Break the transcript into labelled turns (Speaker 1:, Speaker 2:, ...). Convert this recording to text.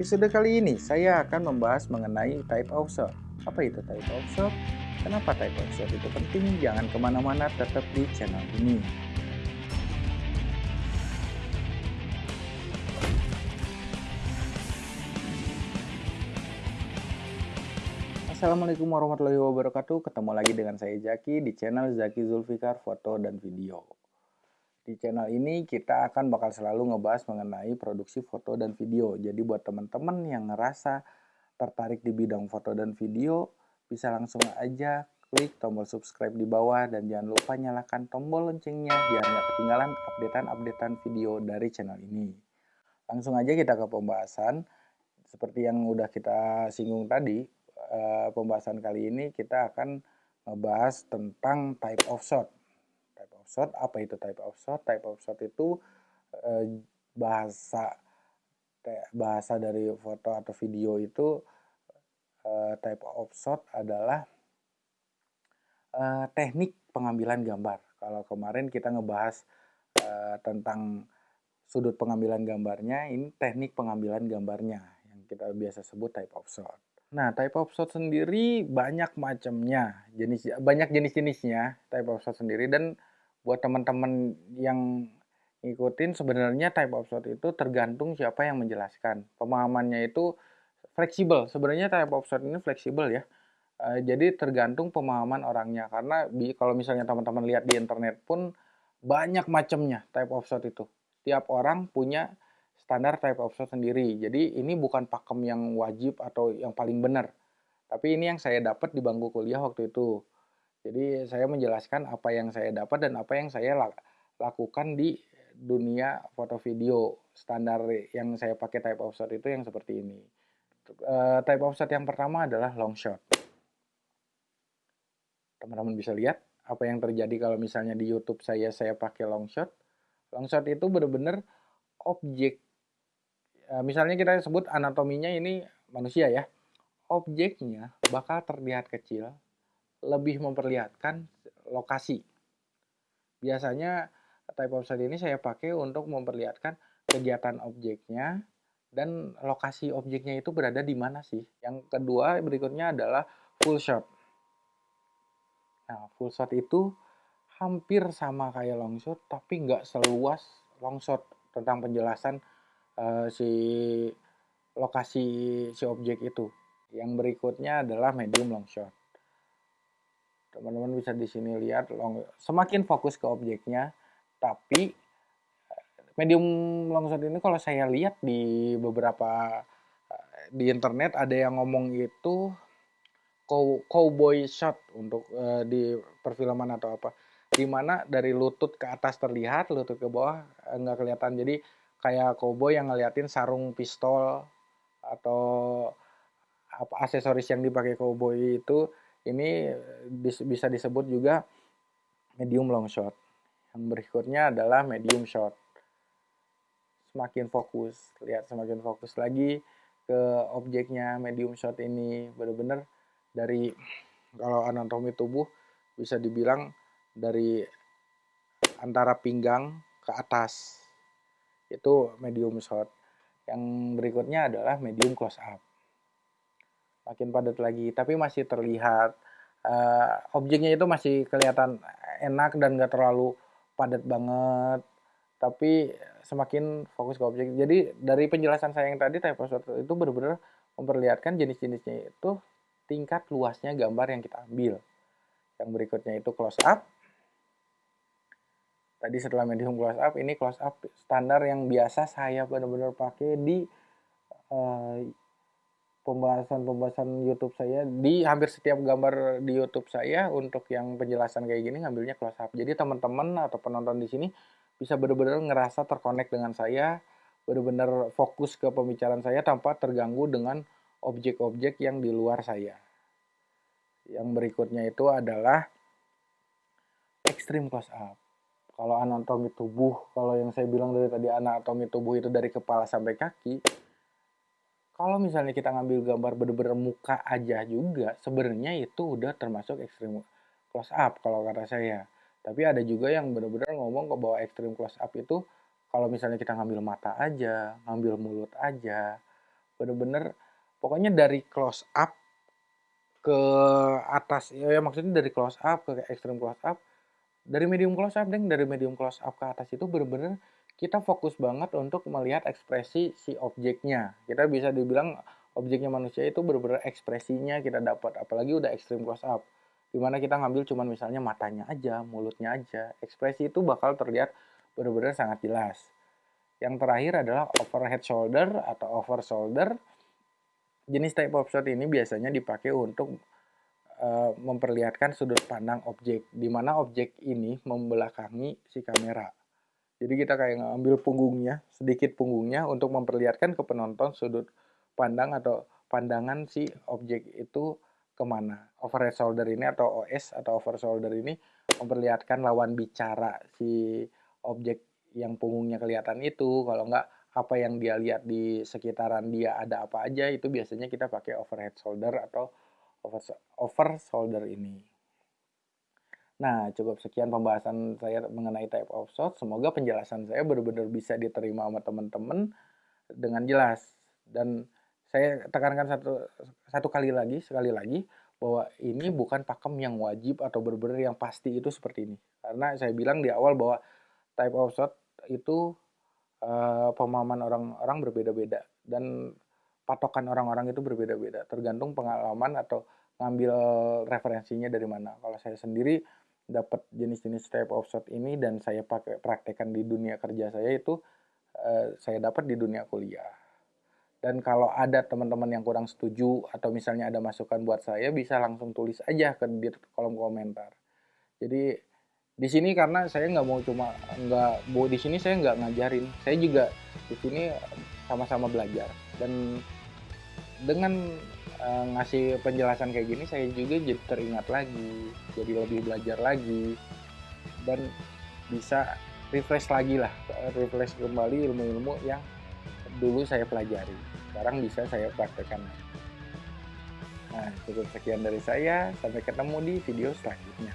Speaker 1: episode kali ini saya akan membahas mengenai type of. Apa itu type of? Kenapa type of itu penting? Jangan ke mana-mana, tetap di channel ini. Assalamualaikum warahmatullahi wabarakatuh. Ketemu lagi dengan saya Zaki di channel Zaki Zulfikar Foto dan Video. Di channel ini kita akan bakal selalu ngebahas mengenai produksi foto dan video. Jadi buat teman-teman yang ngerasa tertarik di bidang foto dan video, bisa langsung aja klik tombol subscribe di bawah dan jangan lupa nyalakan tombol loncengnya biar nggak ketinggalan updatean-updatean video dari channel ini. Langsung aja kita ke pembahasan. Seperti yang udah kita singgung tadi, eh, pembahasan kali ini kita akan ngebahas tentang type of shot shot. Apa itu type of shot? Type of shot itu eh, bahasa bahasa dari foto atau video itu eh, type of shot adalah eh, teknik pengambilan gambar. Kalau kemarin kita ngebahas eh, tentang sudut pengambilan gambarnya, ini teknik pengambilan gambarnya yang kita biasa sebut type of shot. Nah, type of shot sendiri banyak macamnya, jenis banyak jenis-jenisnya type of shot sendiri dan buat teman-teman yang ngikutin sebenarnya type of shot itu tergantung siapa yang menjelaskan. Pemahamannya itu fleksibel. Sebenarnya type of shot ini fleksibel ya. E, jadi tergantung pemahaman orangnya karena bi kalau misalnya teman-teman lihat di internet pun banyak macamnya type of shot itu. Tiap orang punya standar type of shot sendiri. Jadi ini bukan pakem yang wajib atau yang paling benar. Tapi ini yang saya dapat di bangku kuliah waktu itu. Jadi saya menjelaskan apa yang saya dapat dan apa yang saya lakukan di dunia foto video standar yang saya pakai type of shot itu yang seperti ini. Uh, type of shot yang pertama adalah long shot. Teman-teman bisa lihat apa yang terjadi kalau misalnya di YouTube saya saya pakai long shot. Long shot itu benar-benar objek. Uh, misalnya kita sebut anatominya ini manusia ya. Objeknya bakal terlihat kecil, lebih memperlihatkan lokasi. Biasanya type of ini saya pakai untuk memperlihatkan kegiatan objeknya dan lokasi objeknya itu berada di mana sih. Yang kedua berikutnya adalah full shot. Nah, full shot itu hampir sama kayak long shot tapi nggak seluas long shot tentang penjelasan uh, si lokasi si objek itu. Yang berikutnya adalah medium long shot teman-teman bisa di sini lihat long semakin fokus ke objeknya tapi medium long shot ini kalau saya lihat di beberapa di internet ada yang ngomong itu cowboy shot untuk uh, di perfilman atau apa di mana dari lutut ke atas terlihat lutut ke bawah eh, nggak kelihatan. Jadi kayak cowboy yang ngeliatin sarung pistol atau apa aksesoris yang dipakai cowboy itu ini bisa disebut juga medium long shot. Yang berikutnya adalah medium shot. Semakin fokus, lihat semakin fokus lagi ke objeknya medium shot ini benar-benar dari kalau anatomi tubuh bisa dibilang dari antara pinggang ke atas itu medium shot. Yang berikutnya adalah medium close up makin padat lagi. Tapi masih terlihat uh, objeknya itu masih kelihatan enak dan gak terlalu padat banget. Tapi semakin fokus ke objek. Jadi dari penjelasan saya yang tadi type itu benar-benar memperlihatkan jenis-jenisnya itu tingkat luasnya gambar yang kita ambil. Yang berikutnya itu close up. Tadi setelah medium close up ini close up standar yang biasa saya benar-benar pakai di uh, pembahasan-pembahasan YouTube saya di hampir setiap gambar di YouTube saya untuk yang penjelasan kayak gini ngambilnya close up. Jadi teman-teman atau penonton di sini bisa benar-benar ngerasa terkonek dengan saya, benar-benar fokus ke pembicaraan saya tanpa terganggu dengan objek-objek yang di luar saya. Yang berikutnya itu adalah extreme close up. Kalau anatomi tubuh, kalau yang saya bilang dari tadi anatomi tubuh itu dari kepala sampai kaki, kalau misalnya kita ngambil gambar bener-bener muka aja juga, sebenarnya itu udah termasuk ekstrim close up kalau kata saya. Tapi ada juga yang bener-bener ngomong ke bahwa ekstrim close up itu kalau misalnya kita ngambil mata aja, ngambil mulut aja, bener-bener pokoknya dari close up ke atas ya, ya maksudnya dari close up ke extreme close up dari medium close up deng dari medium close up ke atas itu bener-bener kita fokus banget untuk melihat ekspresi si objeknya. Kita bisa dibilang objeknya manusia itu bener-bener ekspresinya kita dapat apalagi udah extreme close up. Di mana kita ngambil cuman misalnya matanya aja mulutnya aja ekspresi itu bakal terlihat bener-bener sangat jelas. Yang terakhir adalah overhead shoulder atau over shoulder. Jenis type of shot ini biasanya dipakai untuk uh, memperlihatkan sudut pandang objek di mana objek ini membelakangi si kamera jadi kita kayak ngambil punggungnya sedikit punggungnya untuk memperlihatkan ke penonton sudut pandang atau pandangan si objek itu ke mana. Overhead shoulder ini atau OS atau over shoulder ini memperlihatkan lawan bicara si objek yang punggungnya kelihatan itu. Kalau enggak apa yang dia lihat di sekitaran dia ada apa aja itu biasanya kita pakai overhead shoulder atau over, over shoulder ini. Nah, cukup sekian pembahasan saya mengenai type of shot. Semoga penjelasan saya benar-benar bisa diterima sama teman-teman dengan jelas. Dan saya tekankan satu satu kali lagi sekali lagi bahwa ini bukan pakem yang wajib atau benar-benar yang pasti itu seperti ini karena saya bilang di awal bahwa type of shot itu uh, pemahaman orang-orang berbeda-beda dan patokan orang-orang itu berbeda-beda tergantung pengalaman atau ngambil referensinya dari mana. Kalau saya sendiri dapat jenis-jenis type of shot ini dan saya pakai praktekkan di dunia kerja saya itu uh, saya dapat di dunia kuliah. Dan kalau ada teman-teman yang kurang setuju atau misalnya ada masukan buat saya bisa langsung tulis aja ke di kolom komentar. Jadi di sini karena saya nggak mau cuma nggak di sini saya nggak ngajarin, saya juga di sini sama-sama belajar. Dan dengan uh, ngasih penjelasan kayak gini saya juga jadi teringat lagi, jadi lebih belajar lagi dan bisa refresh lagi lah, refresh kembali ilmu-ilmu yang dulu saya pelajari. Sekarang bisa saya praktekkan. Nah, cukup sekian dari saya. Sampai ketemu di video selanjutnya.